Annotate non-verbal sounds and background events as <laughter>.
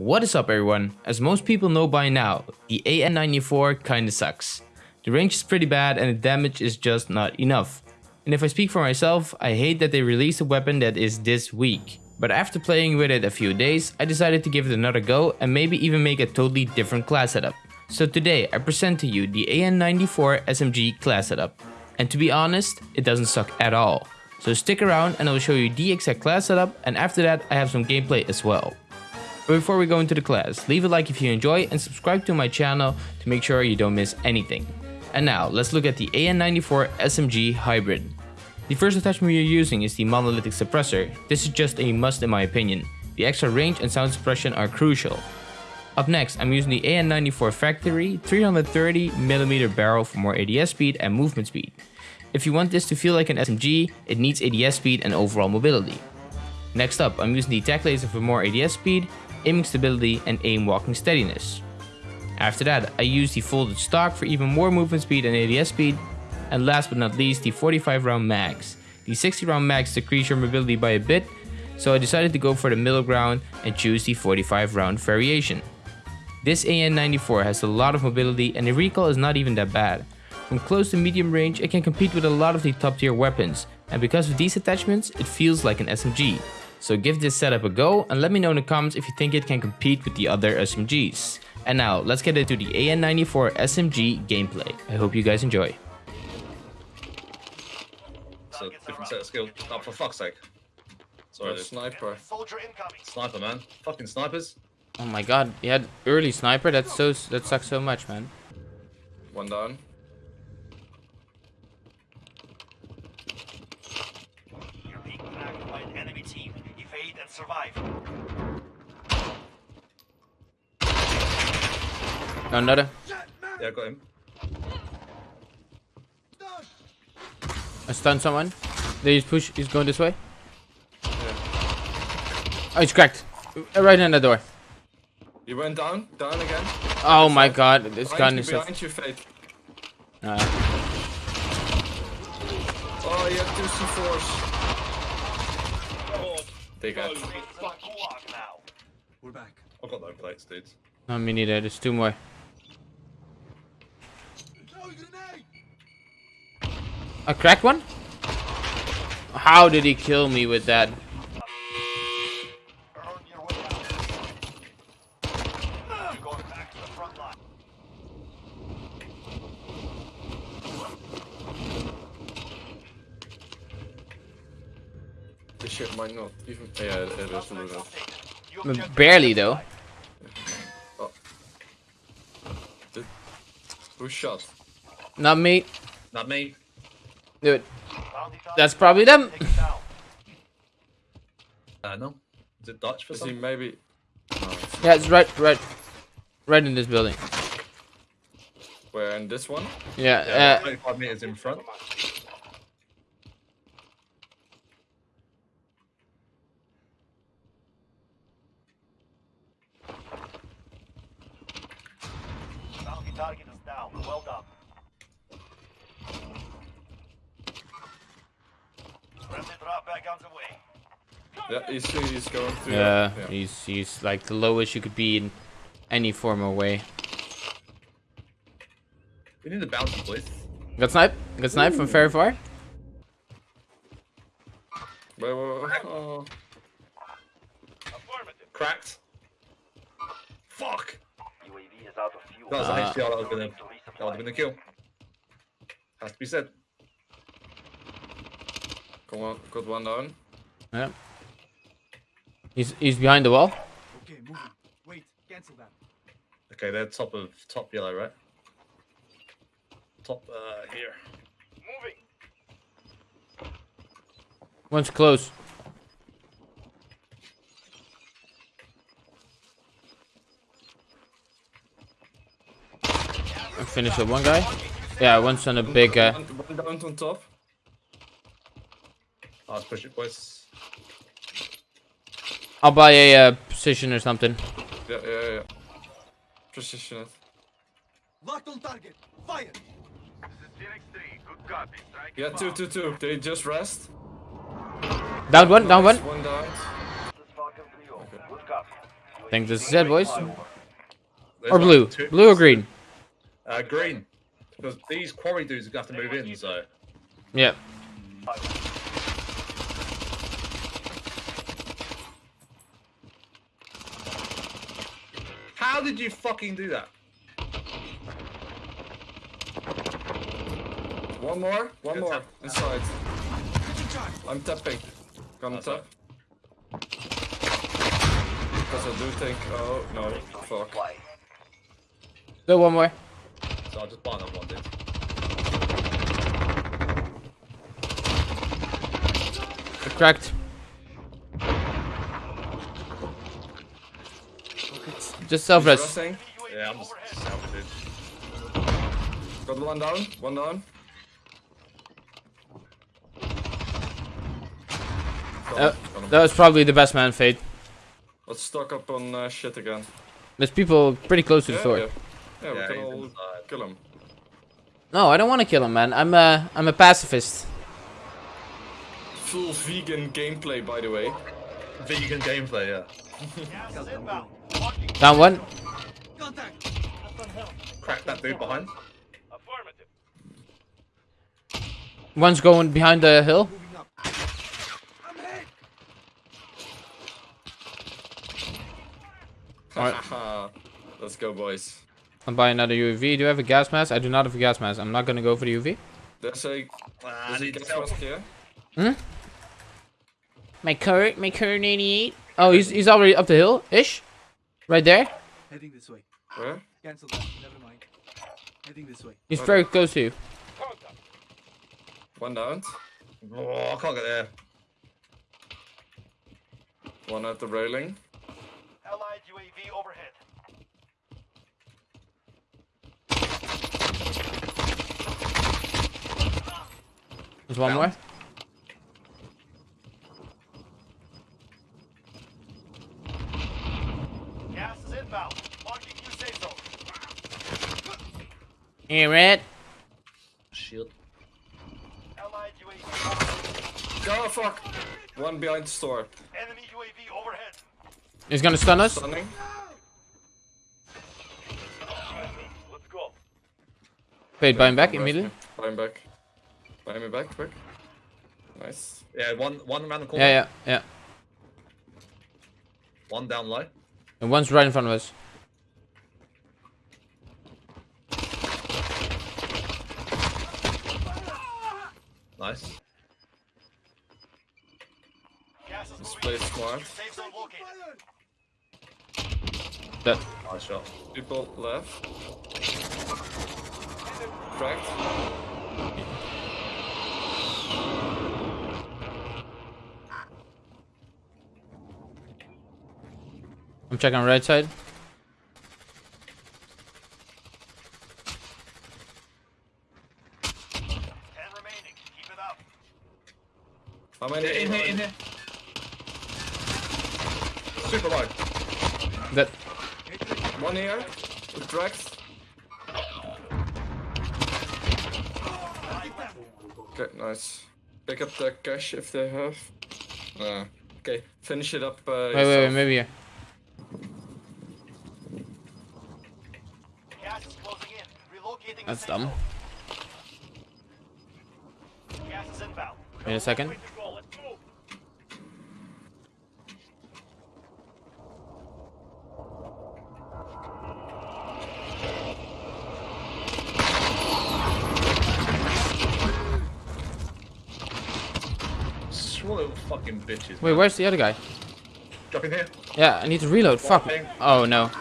What is up everyone? As most people know by now, the AN94 kinda sucks. The range is pretty bad and the damage is just not enough. And if I speak for myself, I hate that they released a weapon that is this weak. But after playing with it a few days, I decided to give it another go and maybe even make a totally different class setup. So today I present to you the AN94 SMG class setup. And to be honest, it doesn't suck at all. So stick around and I will show you the exact class setup and after that I have some gameplay as well. But before we go into the class, leave a like if you enjoy and subscribe to my channel to make sure you don't miss anything. And now, let's look at the AN94 SMG Hybrid. The first attachment we are using is the monolithic suppressor. This is just a must in my opinion. The extra range and sound suppression are crucial. Up next, I'm using the AN94 Factory 330mm barrel for more ADS speed and movement speed. If you want this to feel like an SMG, it needs ADS speed and overall mobility. Next up, I'm using the tac laser for more ADS speed aiming stability, and aim walking steadiness. After that, I used the folded stock for even more movement speed and ADS speed, and last but not least, the 45 round mags. The 60 round mags decrease your mobility by a bit, so I decided to go for the middle ground and choose the 45 round variation. This AN94 has a lot of mobility and the recoil is not even that bad. From close to medium range, it can compete with a lot of the top tier weapons, and because of these attachments, it feels like an SMG. So give this setup a go and let me know in the comments if you think it can compete with the other SMGs. And now, let's get into the AN94 SMG gameplay. I hope you guys enjoy. It's a different set of skills. Oh, for fuck's sake. Sorry, dude. sniper. Soldier incoming. Sniper, man. Fucking snipers. Oh my god, he had early sniper, that's so that sucks so much, man. One down. You're being attacked by an enemy team. And survive. Another. Yeah, I got him. I stunned someone. They he's push, he's going this way. Oh, he's cracked. Uh, Right in the door. You went down, down again. Oh my god, this Behind gun you, is so... behind you, Fate. Uh, Oh, you have two C4s. They got. This is a gulag. We're back. I've got no plates, dudes. no, me neither, there's two more. A cracked one? How did he kill me with that? Earn your way out. You're going back to the front line. This shit might not even. Yeah, it, it is losing. But Barely though. Who shot? Not me. Not me. Dude, that's probably them. taken <laughs> down. Uh, no. Is it Dutch for Is some? maybe? No. it's- Yeah, it's right, right, right in this building. Where in this one? Yeah, Yeah, uh, 25 meters in front. Bounty target is down. Well done. Friendly drop back on the way. Yeah, he's, he's going through. yeah, yeah. he's he's like the lowest you could be in any form or way. We need a bounty, please. Got snipe? Got snipe from very far? Wait, wait, wait. Oh. Cracked. Fuck. UAV is out of fuel. That was Uh, actually that would have been a, To that would resupply. have been a kill. Has to be said. Come on, got one down. Yeah. He's he's behind the wall. Okay, moving. Wait, cancel that. Okay, they're top of top yellow, right? Top uh here. Moving. One's close. I finished with one guy. Yeah, one's on a big. Uh, One, one down on top. Let's push it, boys. I'll buy a uh, precision or something. Yeah, yeah, yeah. Precision it. Locked on target. Fire. This is Phoenix 3. Good copy. Strike Yeah, two, two, two. They just rest. Down one, down one. One down. This is Falcon 3 Good copy. think this is it, boys. There's Or blue. two- Blue or green? Uh, green. Because these quarry dudes are going to have to move in, so. Yeah. How did you fucking do that? One more, one Good more. tap. Inside. I'm tapping. Gonna tap. Because I do think. Oh, no. Fuck. Go one more. So I'll just buy another one, dude. Cracked. Just self He's res. Yeah, I'm just self, dude. Got one down, one down. Uh, him, got him. that was probably the best man, Fade. Let's stock up on uh, shit again. There's people pretty close to the Yeah, store. yeah. Yeah, we Yeah, can all inside. kill him. No, I don't want to kill him, man. I'm a, I'm a pacifist. Full vegan gameplay, by the way. Vegan gameplay, yeah. Gas is inbound. Marking Down one. Contact. Crack that dude behind. One's going behind the hill. Moving up. I'm hit. Alright. Let's go, boys. I'm buying another UAV. Do you have a gas mask? I do not have a gas mask. I'm not gonna go for the UAV. There's a. I There's a need to gas mask here. Hmm? My current, my current 88. Oh, he's he's already up the hill, ish. Right there. Heading this way. Where? Cancel that. Never mind. Heading this way. He's very close to you. One down. Oh, I can't get there. One at the railing. Allied UAV overhead. There's one more. Hey, red. Shield. Allied UAV overhead. Oh, fuck! One behind the store. Enemy UAV overhead. He's gonna stun us. Stunning. Let's go. Wait, buy him back immediately. me. Buy him back. Buy me back, quick. Nice. Yeah, one one around the corner. Yeah, yeah, yeah. One down low. And one's right in front of us. Nice. Gas is This moving. place smart. New safe zone located. That. Nice shot. People left. Cracked. I'm checking right side. Ten remaining. Keep it up. How many? Yeah, in here, in here. Super low. That. One here. Cracked. Okay, nice. Pick up the cash if they have. Uh, okay, finish it up. Uh, Wait, wait, wait, maybe here. Gas is closing in. Relocating the That's dumb. zone. Gas is inbound. Wait a second. Way to go. Let's move. What little fucking bitches. Wait, where's the other guy? Drop in here. Yeah, I need to reload. Fuck. thing. Oh no.